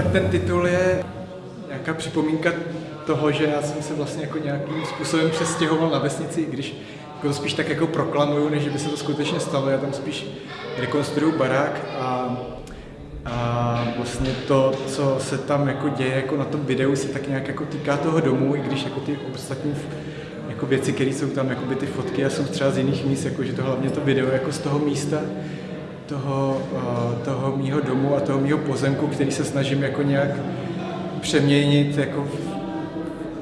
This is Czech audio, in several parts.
ten titul je nějaká připomínka toho, že já jsem se vlastně jako nějakým způsobem přestěhoval na vesnici, i když jako to spíš tak jako proklamuju, než by se to skutečně stalo. Já tam spíš rekonstruju barák a, a vlastně to, co se tam jako děje jako na tom videu, se tak nějak jako týká toho domu, i když jako ty ostatní jako věci, které jsou tam, jako by ty fotky a jsou třeba z jiných míst, jako že to hlavně to video jako z toho místa, toho, toho mýho domu a toho mýho pozemku, který se snažím jako nějak přeměnit jako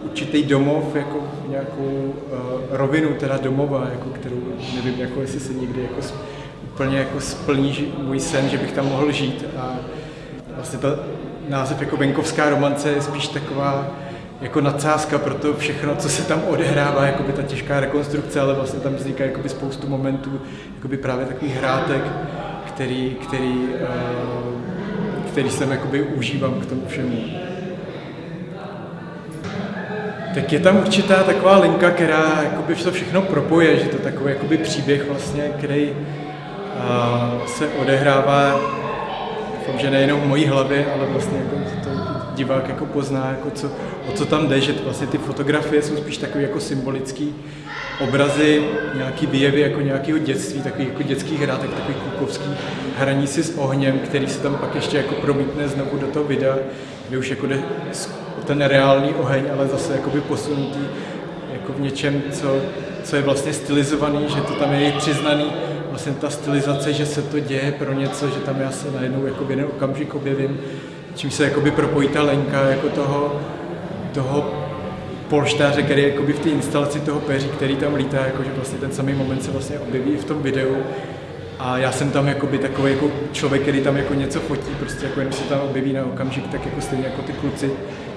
určitý domov, jako nějakou uh, rovinu, teda domova, jako kterou nevím, jako jestli se někdy jako úplně jako splní můj sen, že bych tam mohl žít. A vlastně ta název jako venkovská romance je spíš taková jako nadsázka pro to všechno, co se tam odehrává, jako by ta těžká rekonstrukce, ale vlastně tam vzniká by spoustu momentů, jako by právě takových hrátek, který, který, uh, který jsem jakoby užívám k tomu všemu. Tak je tam určitá taková linka, která jakoby to všechno propoje, že to takový jakoby příběh vlastně, který uh, se odehrává, že nejenom v mojí hlavě, ale vlastně jako to divák jako pozná, jako co, o co tam jde, že vlastně ty fotografie jsou spíš takový jako symbolický obrazy, nějaký výjevy jako nějakého dětství, takový jako dětský hrátek, takový kukovský hraní si s ohněm, který se tam pak ještě jako promítne znovu do toho videa, kde už jako jde ten reálný oheň, ale zase jakoby posunutý jako v něčem, co, co je vlastně stylizovaný, že to tam je přiznaný, vlastně ta stylizace, že se to děje pro něco, že tam já se najednou jako v jeden okamžik objevím, čím se jakoby propojí ta lenka jako toho, toho polštáře, který je v té instalaci toho peří, který tam lítá, jakože vlastně ten samý moment se vlastně objeví v tom videu. A já jsem tam jakoby takový jako člověk, který tam jako něco fotí, prostě jako jenom se tam objeví na okamžik, tak jako stejně jako ty kluci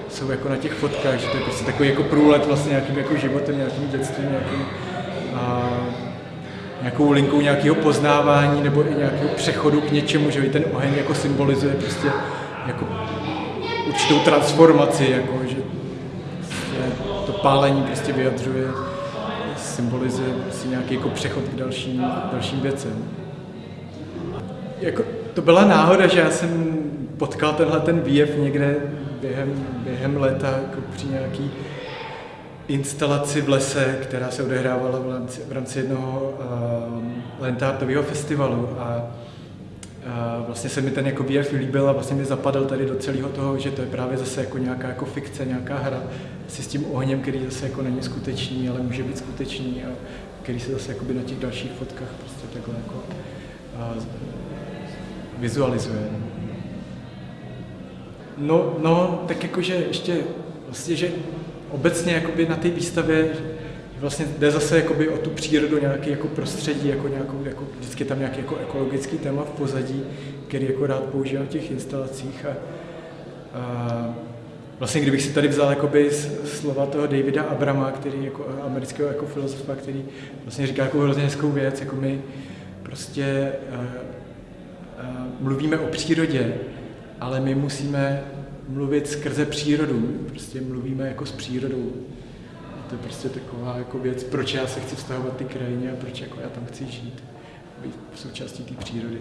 jsou jako na těch fotkách, že to je prostě takový jako průlet vlastně nějakým jako životem, nějakým dětstvím, nějakým, a, nějakou linkou nějakého poznávání nebo i nějakého přechodu k něčemu, že ten oheň jako symbolizuje prostě jako určitou transformaci, jako, že prostě to pálení prostě vyjadřuje, symbolizuje prostě nějaký jako přechod k dalším, dalším věcem. Jako, to byla náhoda, že já jsem potkal tenhle ten výjev někde během, během léta jako při nějaký instalaci v lese, která se odehrávala v rámci, v rámci jednoho uh, lentártového festivalu a vlastně se mi ten jako výjev líbil a vlastně mi zapadal tady do celého toho, že to je právě zase jako nějaká jako fikce, nějaká hra si s tím ohněm, který zase jako není skutečný, ale může být skutečný a který se zase jako by na těch dalších fotkách prostě takhle jako a, vizualizuje. No, no, tak jakože ještě vlastně, že obecně jakoby na té výstavě vlastně jde zase jakoby o tu přírodu, nějaký jako prostředí, jako nějakou, jako vždycky tam nějaký jako ekologický téma v pozadí, který jako rád používám v těch instalacích. A, a vlastně kdybych si tady vzal jakoby slova toho Davida Abrama, který jako amerického jako filozofa, který vlastně říká jako hrozně hezkou věc, jako my prostě a, a, mluvíme o přírodě, ale my musíme mluvit skrze přírodu, prostě mluvíme jako s přírodou to je prostě taková jako věc, proč já se chci vztahovat ty krajině a proč jako já tam chci žít, být součástí té přírody.